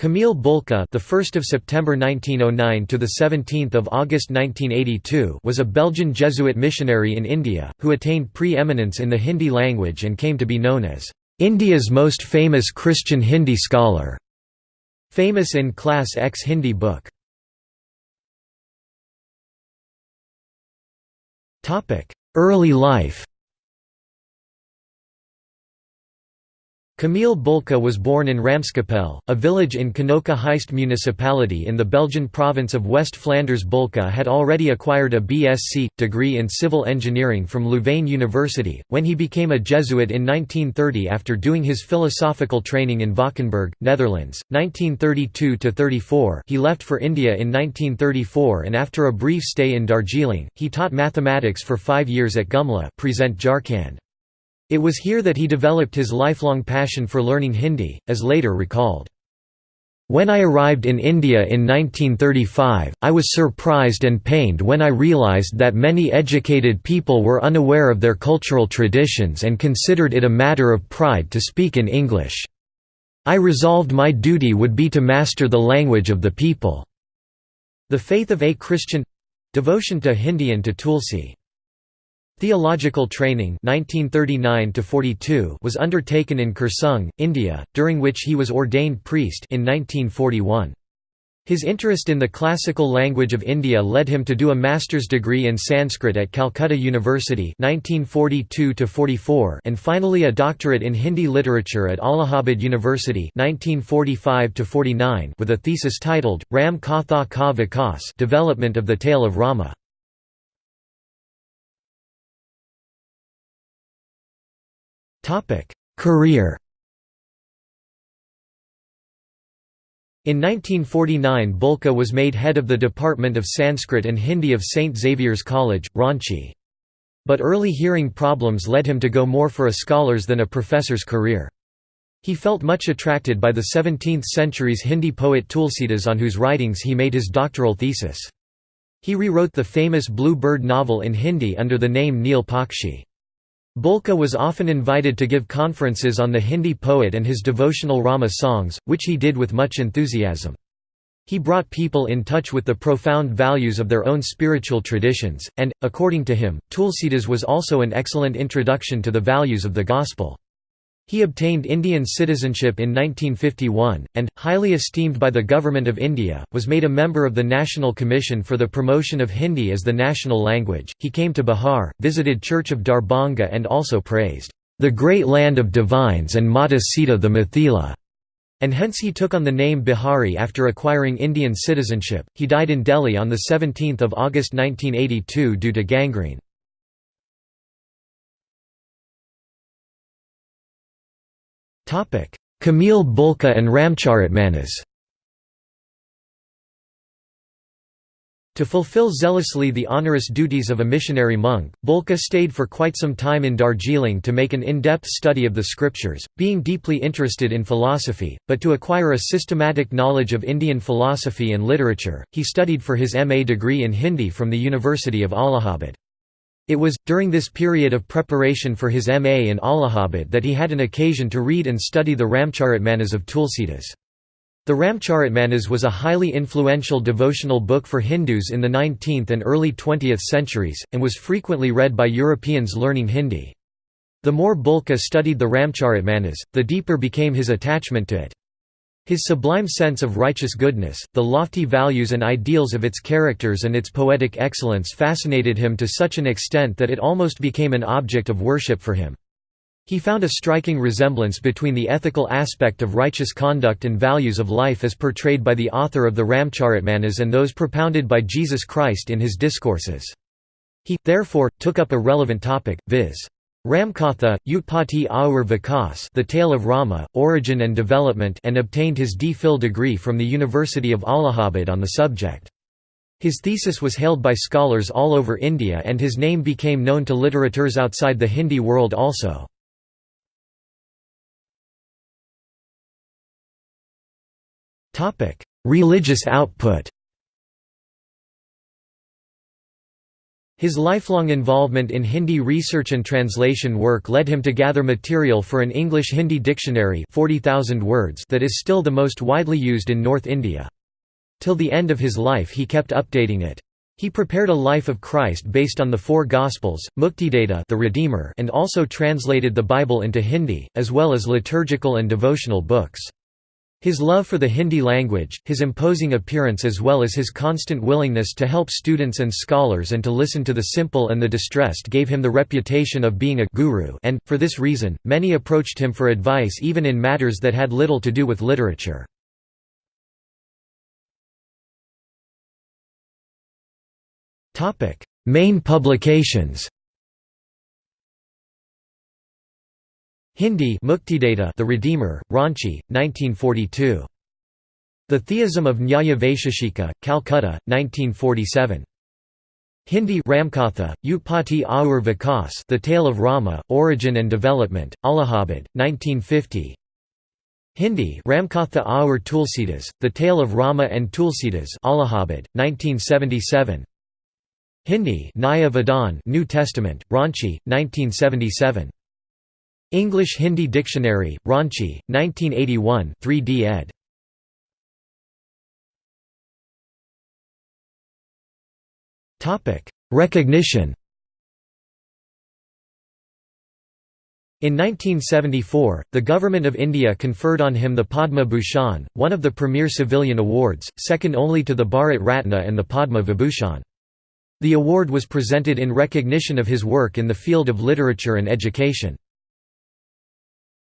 Camille Bulcke, the 1st of September 1909 to the 17th of August 1982, was a Belgian Jesuit missionary in India who attained pre-eminence in the Hindi language and came to be known as India's most famous Christian Hindi scholar. Famous in Class X Hindi book. Topic: Early life. Camille Bulcke was born in Ramskapel, a village in Knokke Heist municipality in the Belgian province of West Flanders. Bulcke had already acquired a BSc degree in civil engineering from Louvain University, when he became a Jesuit in 1930 after doing his philosophical training in Valkenburg, Netherlands. 1932–34 he left for India in 1934 and after a brief stay in Darjeeling, he taught mathematics for five years at Gumla present Jharkhand. It was here that he developed his lifelong passion for learning Hindi, as later recalled. When I arrived in India in 1935, I was surprised and pained when I realized that many educated people were unaware of their cultural traditions and considered it a matter of pride to speak in English. I resolved my duty would be to master the language of the people. The faith of a Christian—devotion to Hindi and to Tulsi Theological training 1939 was undertaken in Kurseong, India, during which he was ordained priest in 1941. His interest in the classical language of India led him to do a master's degree in Sanskrit at Calcutta University 1942 and finally a doctorate in Hindi literature at Allahabad University 1945 with a thesis titled, Ram Katha Ka Vikas Development of the Tale of Rama. Career In 1949 Bulcke was made head of the Department of Sanskrit and Hindi of St. Xavier's College, Ranchi. But early hearing problems led him to go more for a scholar's than a professor's career. He felt much attracted by the 17th century's Hindi poet Tulsidas on whose writings he made his doctoral thesis. He rewrote the famous Blue Bird novel in Hindi under the name Neel Pakshi. Bulcke was often invited to give conferences on the Hindi poet and his devotional Rama songs, which he did with much enthusiasm. He brought people in touch with the profound values of their own spiritual traditions, and, according to him, Tulsidas was also an excellent introduction to the values of the Gospel. He obtained Indian citizenship in 1951, and, highly esteemed by the Government of India, was made a member of the National Commission for the Promotion of Hindi as the national language. He came to Bihar, visited Church of Darbhanga, and also praised the great land of divines and Mata Sita the Mithila. And hence he took on the name Bihari after acquiring Indian citizenship. He died in Delhi on 17 August 1982 due to gangrene. Camille Bulcke and Ramcharitmanas To fulfill zealously the onerous duties of a missionary monk, Bulcke stayed for quite some time in Darjeeling to make an in-depth study of the scriptures, being deeply interested in philosophy, but to acquire a systematic knowledge of Indian philosophy and literature, he studied for his MA degree in Hindi from the University of Allahabad. It was, during this period of preparation for his MA in Allahabad that he had an occasion to read and study the Ramcharitmanas of Tulsidas. The Ramcharitmanas was a highly influential devotional book for Hindus in the 19th and early 20th centuries, and was frequently read by Europeans learning Hindi. The more Bulcke studied the Ramcharitmanas, the deeper became his attachment to it. His sublime sense of righteous goodness, the lofty values and ideals of its characters and its poetic excellence fascinated him to such an extent that it almost became an object of worship for him. He found a striking resemblance between the ethical aspect of righteous conduct and values of life as portrayed by the author of the Ramcharitmanas and those propounded by Jesus Christ in his discourses. He, therefore, took up a relevant topic, viz. Ramkatha, Utpatti Aur Vikas The Tale of Rama, Origin and Development and obtained his D.Phil degree from the University of Allahabad on the subject. His thesis was hailed by scholars all over India and his name became known to literateurs outside the Hindi world also. Religious output His lifelong involvement in Hindi research and translation work led him to gather material for an English-Hindi dictionary 40,000 words that is still the most widely used in North India. Till the end of his life he kept updating it. He prepared a life of Christ based on the four Gospels, Muktidata the Redeemer and also translated the Bible into Hindi, as well as liturgical and devotional books. His love for the Hindi language, his imposing appearance as well as his constant willingness to help students and scholars and to listen to the simple and the distressed gave him the reputation of being a guru and, for this reason, many approached him for advice even in matters that had little to do with literature. Main publications Hindi Muktidata The Redeemer, Ranchi, 1942. The Theism of Nyaya Vaisheshika, Calcutta, 1947. Hindi Ramkatha, Utpatti Aur Vikas The Tale of Rama, Origin and Development, Allahabad, 1950 Hindi Ramkatha Aur Tulsidas, The Tale of Rama and Tulsidas Allahabad, 1977 Hindi Naya Vidhan New Testament, Ranchi, 1977 English Hindi Dictionary, Ranchi, 1981 3d ed. Recognition In 1974, the Government of India conferred on him the Padma Bhushan, one of the premier civilian awards, second only to the Bharat Ratna and the Padma Vibhushan. The award was presented in recognition of his work in the field of literature and education.